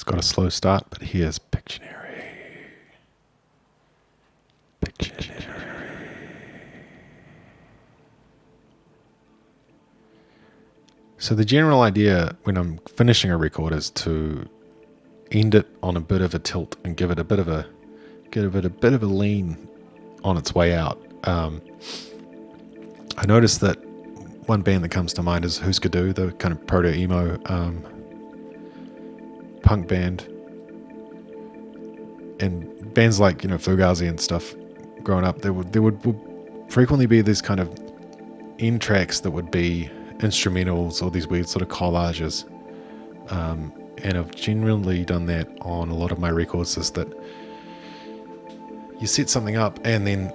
It's got a slow start, but here's Pictionary. Pictionary. So the general idea when I'm finishing a record is to end it on a bit of a tilt and give it a bit of a give it a bit of a lean on its way out. Um, I noticed that one band that comes to mind is Husker Du, the kind of proto emo um, punk band, and bands like you know Fugazi and stuff. Growing up, there would there would, would frequently be these kind of end tracks that would be instrumentals or these weird sort of collages. Um, and I've generally done that on a lot of my records is that you set something up and then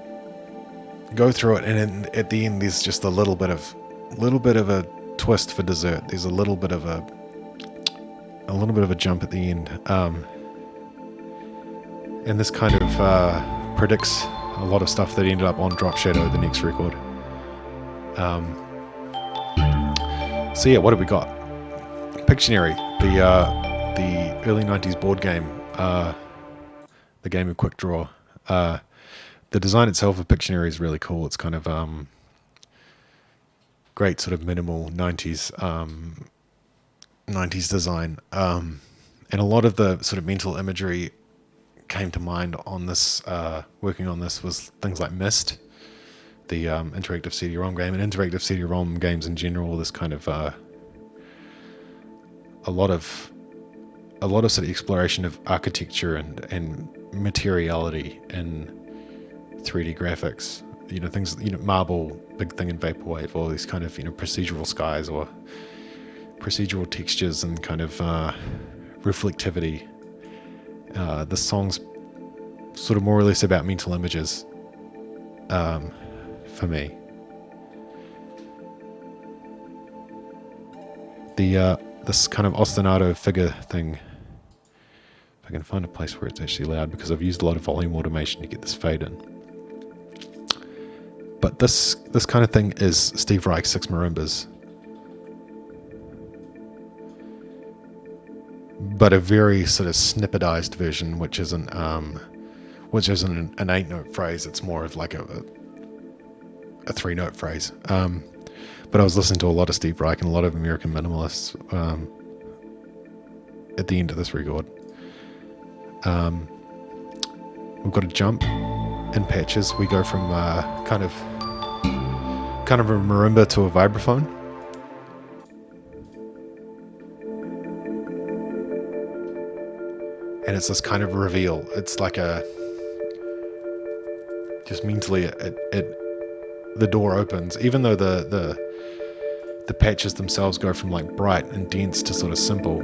go through it and then at the end there's just a little bit of little bit of a twist for dessert there's a little bit of a a little bit of a jump at the end um, and this kind of uh, predicts a lot of stuff that ended up on drop shadow the next record um, so yeah, what have we got? Pictionary, the uh, the early '90s board game, uh, the game of quick draw. Uh, the design itself of Pictionary is really cool. It's kind of um, great, sort of minimal '90s um, '90s design, um, and a lot of the sort of mental imagery came to mind on this. Uh, working on this was things like Myst, the um, interactive CD-ROM game and interactive CD-ROM games in general. This kind of uh, a lot of a lot of sort of exploration of architecture and and materiality in 3D graphics. You know things. You know Marble, big thing in vaporwave. All these kind of you know procedural skies or procedural textures and kind of uh, reflectivity. Uh, the song's sort of more or less about mental images. Um, for me. The uh, this kind of ostinato figure thing. If I can find a place where it's actually loud, because I've used a lot of volume automation to get this fade in. But this this kind of thing is Steve Reich Six Marimbas. But a very sort of snippetized version, which isn't um, which isn't an, an eight note phrase. It's more of like a, a a three note phrase. Um, but I was listening to a lot of Steve Reich and a lot of American minimalists um, at the end of this record. Um, we've got a jump in patches. We go from uh, kind of kind of a marimba to a vibraphone. And it's this kind of reveal. It's like a just mentally it, it the door opens, even though the the the patches themselves go from like bright and dense to sort of simple.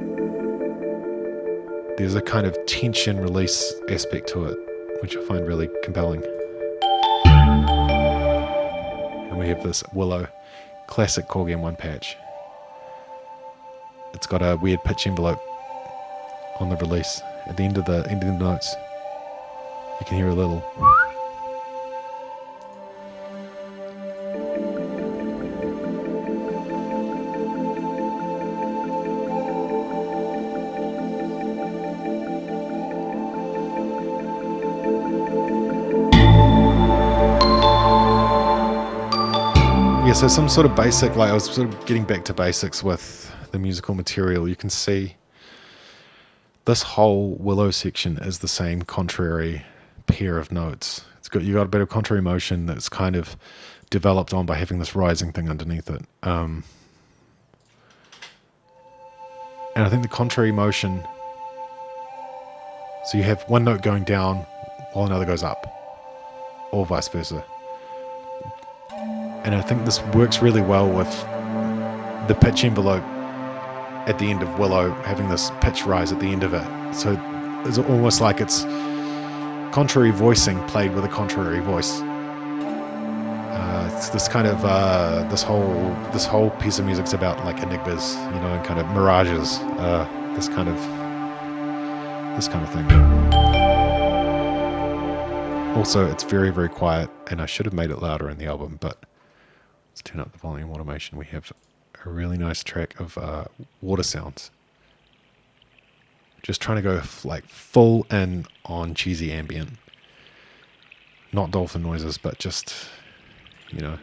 There's a kind of tension release aspect to it, which I find really compelling. And we have this Willow classic Korg M1 patch. It's got a weird pitch envelope on the release. At the end of the end of the notes, you can hear a little. Yeah, so some sort of basic, like I was sort of getting back to basics with the musical material. You can see this whole willow section is the same contrary pair of notes. It's got you got a bit of contrary motion that's kind of developed on by having this rising thing underneath it. Um, and I think the contrary motion. So you have one note going down while another goes up, or vice versa. And I think this works really well with the pitch envelope at the end of Willow having this pitch rise at the end of it. So it's almost like it's contrary voicing played with a contrary voice. Uh, it's this kind of uh, this whole this whole piece of music's about like enigmas, you know, and kind of mirages. Uh, this kind of this kind of thing. Also, it's very very quiet, and I should have made it louder in the album, but Let's turn up the volume automation. We have a really nice track of uh, water sounds. Just trying to go like full in on cheesy ambient. Not dolphin noises, but just, you know.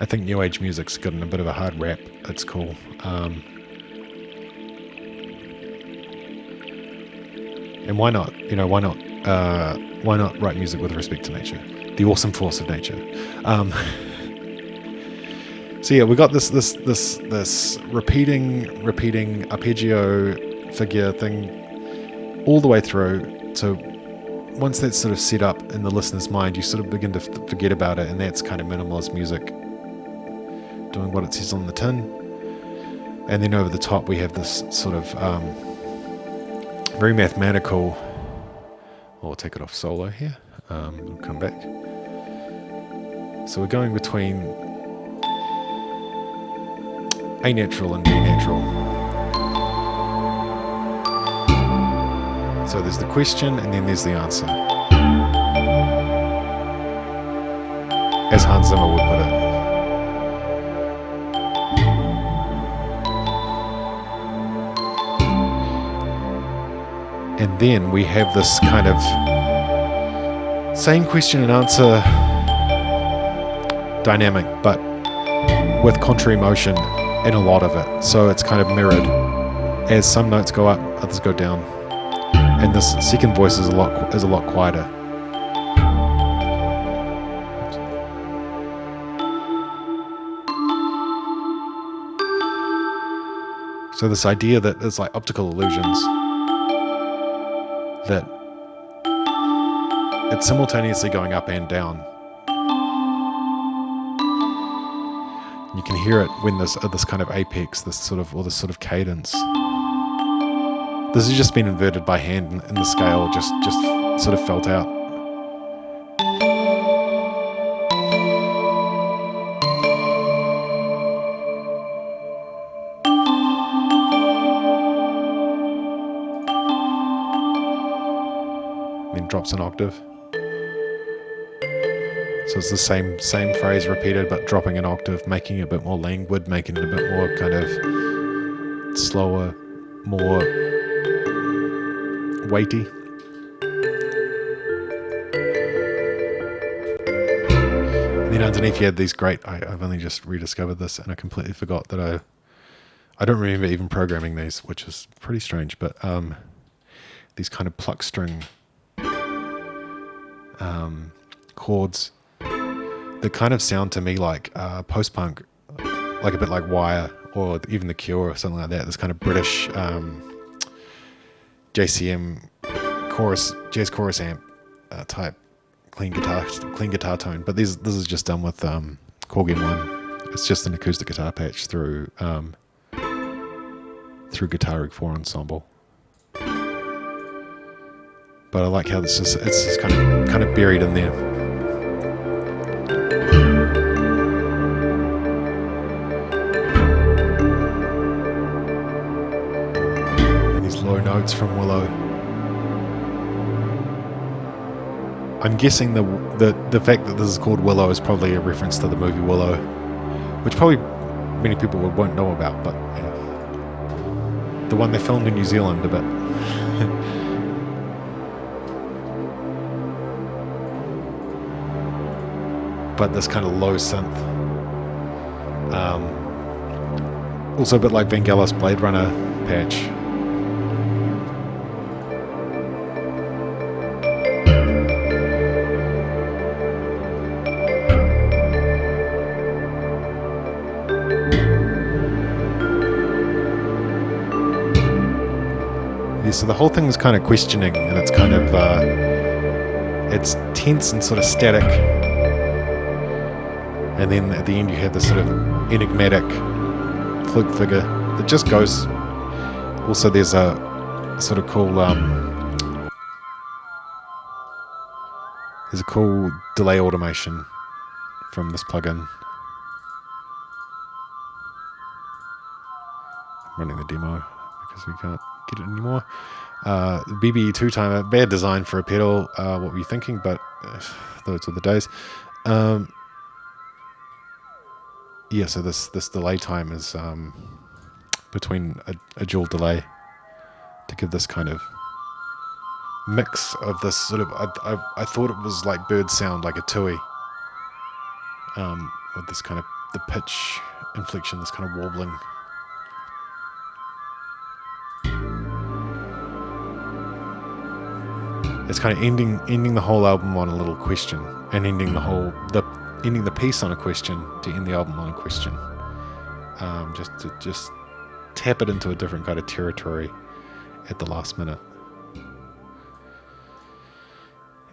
I think new age music's gotten a bit of a hard rap. It's cool. Um, and why not? You know, why not? Uh, why not write music with respect to nature? The awesome force of nature. Um, so yeah, we got this this this this repeating repeating arpeggio figure thing all the way through. So once that's sort of set up in the listener's mind, you sort of begin to forget about it, and that's kind of minimalist music doing what it says on the tin. And then over the top, we have this sort of um, very mathematical. I'll take it off solo here. Um, we'll come back. So we're going between A natural and B natural. So there's the question and then there's the answer. As Hans Zimmer would put it. And then we have this kind of same question and answer dynamic, but with contrary motion in a lot of it. So it's kind of mirrored. As some notes go up, others go down. And this second voice is a lot is a lot quieter. So this idea that it's like optical illusions that it's simultaneously going up and down. You can hear it when there's uh, this kind of apex, this sort of, or this sort of cadence. This has just been inverted by hand, and the scale just just sort of felt out. Then drops an octave. So it's the same same phrase repeated, but dropping an octave, making it a bit more languid, making it a bit more kind of slower, more weighty. And then underneath you had these great. I, I've only just rediscovered this, and I completely forgot that I. I don't remember even programming these, which is pretty strange. But um, these kind of pluck string um, chords that kind of sound to me like uh, post punk, like a bit like Wire or even The Cure or something like that. This kind of British um, JCM chorus, jazz chorus amp uh, type clean guitar, clean guitar tone. But this this is just done with um, M1. It's just an acoustic guitar patch through um, through Guitar Rig 4 Ensemble. But I like how this is it's just kind of kind of buried in there. Notes from Willow. I'm guessing the, the the fact that this is called Willow is probably a reference to the movie Willow, which probably many people won't know about, but you know, the one they filmed in New Zealand a bit. but this kind of low synth. Um, also a bit like Vangelis Blade Runner patch. So the whole thing is kind of questioning and it's kind of uh, it's tense and sort of static. And then at the end you have this sort of enigmatic flute figure that just goes. Also there's a sort of cool um, there's a cool delay automation from this plugin. Running the demo because we can't get it anymore uh, BBE two timer bad design for a pedal uh, what were you thinking but uh, those are the days um, yeah, so this this delay time is um, between a, a dual delay. to give this kind of mix of this sort of. I, I, I thought it was like bird sound, like a tui, um, with this kind of the pitch inflection, this kind of warbling. It's kind of ending ending the whole album on a little question, and ending the whole the ending the piece on a question to end the album on a question. Um, just to just tap it into a different kind of territory at the last minute.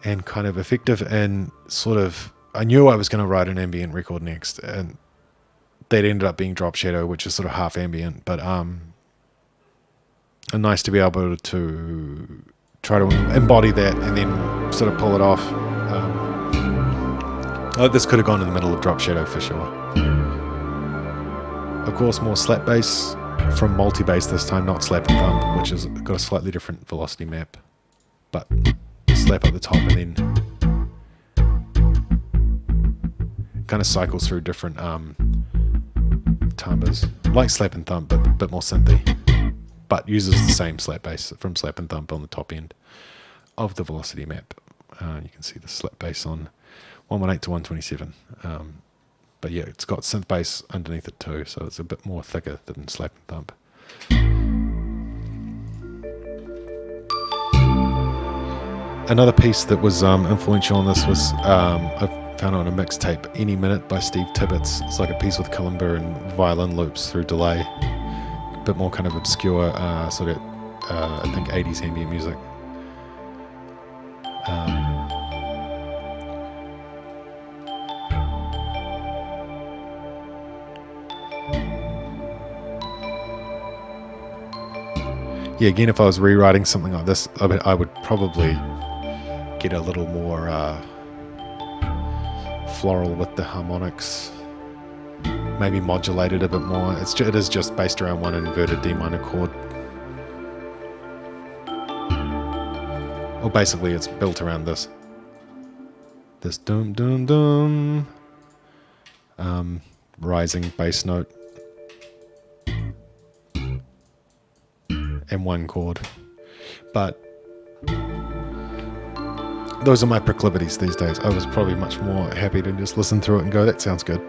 And kind of effective and sort of I knew I was going to write an ambient record next and that ended up being Drop Shadow, which is sort of half ambient, but um and nice to be able to try to embody that and then sort of pull it off. Um, oh, this could have gone in the middle of Drop Shadow for sure. Of course, more slap bass from multi-bass this time, not slap and thump, which has got a slightly different velocity map. But slap at the top and then kind of cycles through different um, timbres, like slap and thump, but a bit more synthy. But uses the same slap bass from slap and thump on the top end of the velocity map. Uh, you can see the slap bass on 118 to 127. Um, but yeah, it's got synth bass underneath it too, so it's a bit more thicker than slap and thump. Another piece that was um, influential on this was um, I found on a mixtape, Any Minute by Steve Tibbetts. It's like a piece with kalimba and violin loops through delay. Bit more kind of obscure, uh, sort of, uh, I think, 80s ambient music. Um, yeah, again, if I was rewriting something like this, I would, I would probably get a little more uh, floral with the harmonics. Maybe modulate it a bit more. It's it is just based around one inverted D minor chord. Well, basically, it's built around this. This dum dum dum. Um, rising bass note. And one chord. But those are my proclivities these days. I was probably much more happy to just listen through it and go, that sounds good.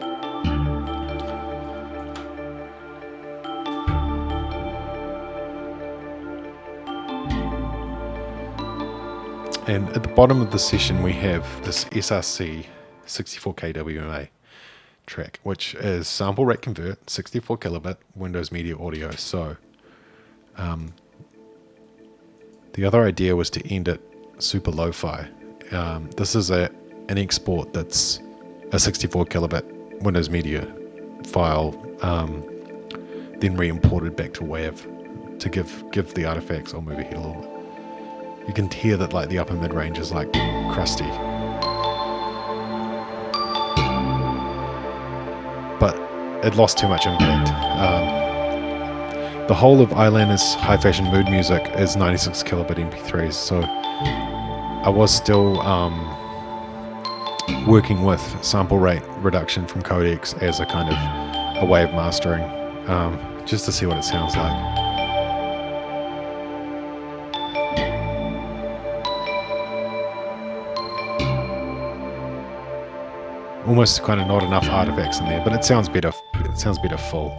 And at the bottom of the session, we have this SRC 64K WMA track, which is sample rate convert, 64 kilobit Windows Media Audio. So um, the other idea was to end it super lo-fi. Um, this is a an export that's a 64 kilobit Windows Media file, um, then re-imported back to WAV to give give the artifacts. I'll move a little bit you can hear that like the upper mid range is like crusty. But it lost too much impact. Um, the whole of Eyelana's high fashion mood music is 96 kilobit MP3s, so I was still um, working with sample rate reduction from codecs as a kind of a way of mastering, um, just to see what it sounds like. Almost kind of not enough artifacts in there, but it sounds better. It sounds better full.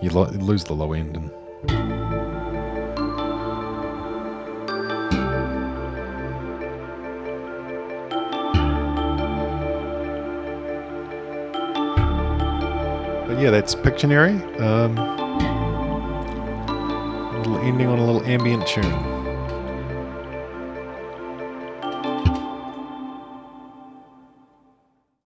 You lo lose the low end and. But yeah, that's Pictionary. Um, little ending on a little ambient tune.